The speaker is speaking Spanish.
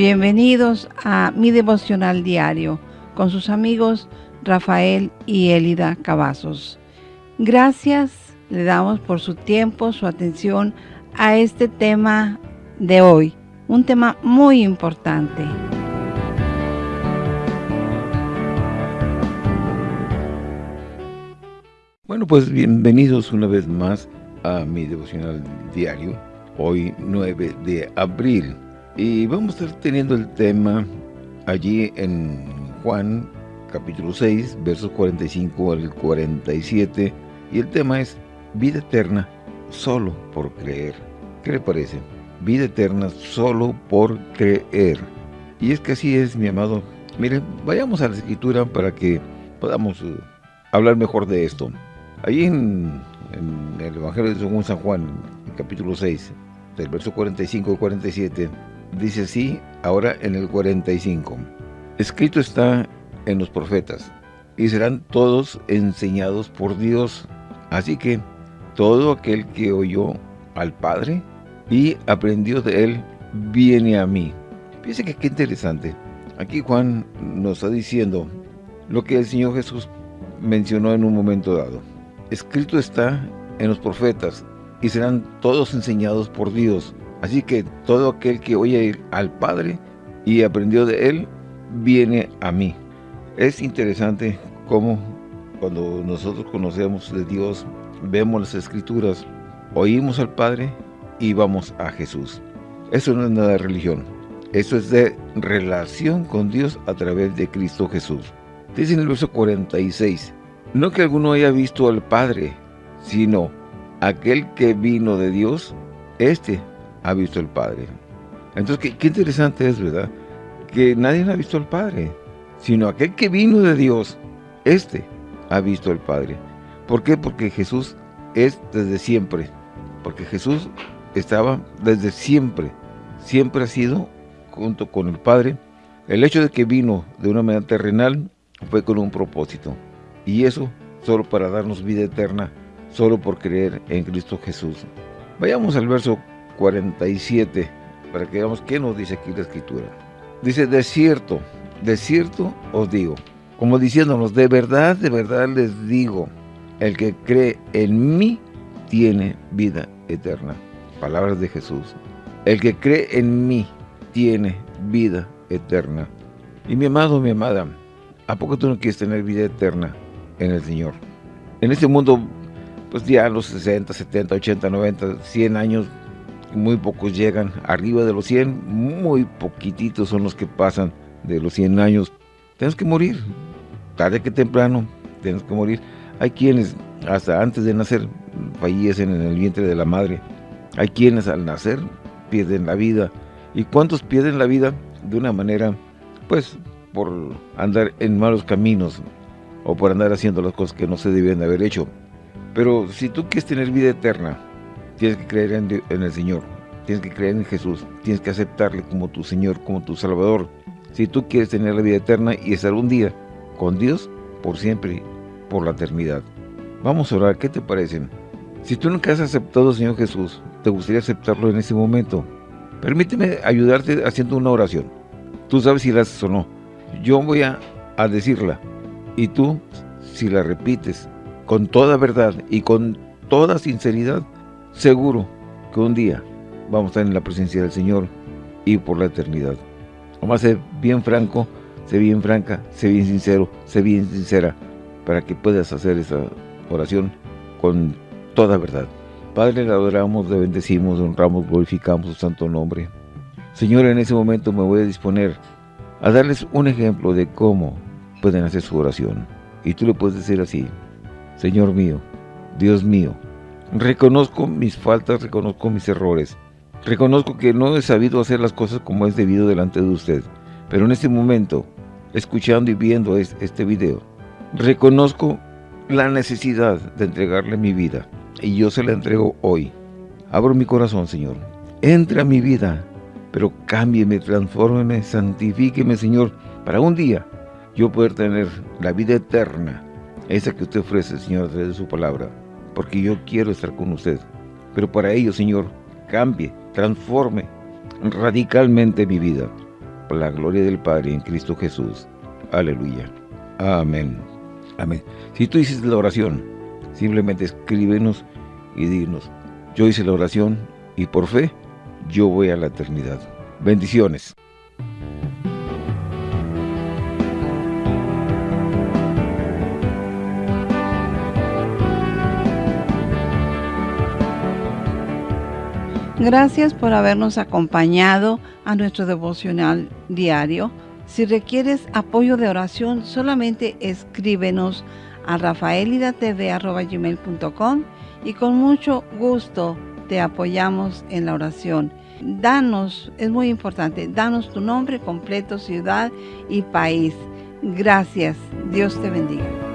Bienvenidos a mi devocional diario con sus amigos Rafael y Elida Cavazos. Gracias le damos por su tiempo, su atención a este tema de hoy, un tema muy importante. Bueno, pues bienvenidos una vez más a mi devocional diario, hoy 9 de abril. Y vamos a estar teniendo el tema allí en Juan capítulo 6, versos 45 al 47. Y el tema es vida eterna solo por creer. ¿Qué le parece? Vida eterna solo por creer. Y es que así es, mi amado. Miren, vayamos a la escritura para que podamos uh, hablar mejor de esto. Allí en, el Evangelio según San Juan, capítulo 6, del verso 45 al 47, dice así, ahora en el 45. Escrito está en los profetas, y serán todos enseñados por Dios. Así que todo aquel que oyó al Padre y aprendió de él, viene a mí. Fíjense que qué interesante. Aquí Juan nos está diciendo lo que el Señor Jesús mencionó en un momento dado. Escrito está en los profetas, y serán todos enseñados por Dios. Así que todo aquel que oye al Padre y aprendió de Él, viene a mí. Es interesante cómo cuando nosotros conocemos de Dios, vemos las Escrituras, oímos al Padre y vamos a Jesús. Eso no es nada de religión. Eso es de relación con Dios a través de Cristo Jesús. Dice en el verso 46, no que alguno haya visto al Padre, sino aquel que vino de Dios, este ha visto al Padre. Entonces, qué, interesante es, ¿verdad? Que nadie ha visto al Padre, sino aquel que vino de Dios, este ha visto al Padre. ¿Por qué? Porque Jesús es desde siempre. Porque Jesús estaba desde siempre. Siempre ha sido junto con el Padre. El hecho de que vino de una manera terrenal fue con un propósito. Y eso solo para darnos vida eterna solo por creer en Cristo Jesús. Vayamos al verso 47 para que veamos qué nos dice aquí la Escritura. Dice, de cierto, de cierto os digo, como diciéndonos, de verdad, de verdad les digo, el que cree en mí tiene vida eterna. Palabras de Jesús. El que cree en mí tiene vida eterna. Y mi amado, mi amada, ¿a poco tú no quieres tener vida eterna en el Señor? En este mundo pues ya los 60, 70, 80, 90, 100 años, muy pocos llegan arriba de los 100, muy poquititos son los que pasan de los 100 años. Tenemos que morir, tarde que temprano, tenemos que morir. Hay quienes hasta antes de nacer fallecen en el vientre de la madre. Hay quienes al nacer pierden la vida. ¿Y cuántos pierden la vida? De una manera, pues, por andar en malos caminos o por andar haciendo las cosas que no se debían de haber hecho. Pero si tú quieres tener vida eterna, tienes que creer en, el Señor, tienes que creer en Jesús, tienes que aceptarle como tu Señor, como tu Salvador. Si tú quieres tener la vida eterna y estar un día con Dios por siempre, por la eternidad. Vamos a orar, ¿qué te parece? Si tú nunca has aceptado al Señor Jesús, te gustaría aceptarlo en este momento. Permíteme ayudarte haciendo una oración. Tú sabes si la haces o no. Yo voy a, a decirla. Y tú, si la repites, con toda verdad y con toda sinceridad, seguro que un día vamos a estar en la presencia del Señor y por la eternidad. Vamos a ser bien franco, sé bien franca, sé bien sincero, sé bien sincera, para que puedas hacer esa oración con toda verdad. Padre, le adoramos, le bendecimos, honramos, glorificamos su santo nombre. Señor, en ese momento me voy a disponer a darles un ejemplo de cómo pueden hacer su oración. Y tú le puedes decir así, Señor mío, Dios mío, reconozco mis faltas, reconozco mis errores. Reconozco que no he sabido hacer las cosas como es debido delante de usted. Pero en este momento, escuchando y viendo este video, reconozco la necesidad de entregarle mi vida. Y yo se la entrego hoy. Abro mi corazón, Señor. Entra a mi vida, pero cámbieme, transfórmeme, santifíqueme, Señor, para un día yo poder tener la vida eterna esa que usted ofrece, Señor, a través de su palabra, porque yo quiero estar con usted. Pero para ello, Señor, cambie, transforme radicalmente mi vida. para la gloria del Padre en Cristo Jesús. Aleluya. Amén. Amén. Si tú dices la oración, simplemente escríbenos y dinos, yo hice la oración y por fe yo voy a la eternidad. Bendiciones. Gracias por habernos acompañado a nuestro devocional diario. Si requieres apoyo de oración, solamente escríbenos a rafaelidatv.com y con mucho gusto te apoyamos en la oración. Danos, es muy importante, danos tu nombre completo, ciudad y país. Gracias. Dios te bendiga.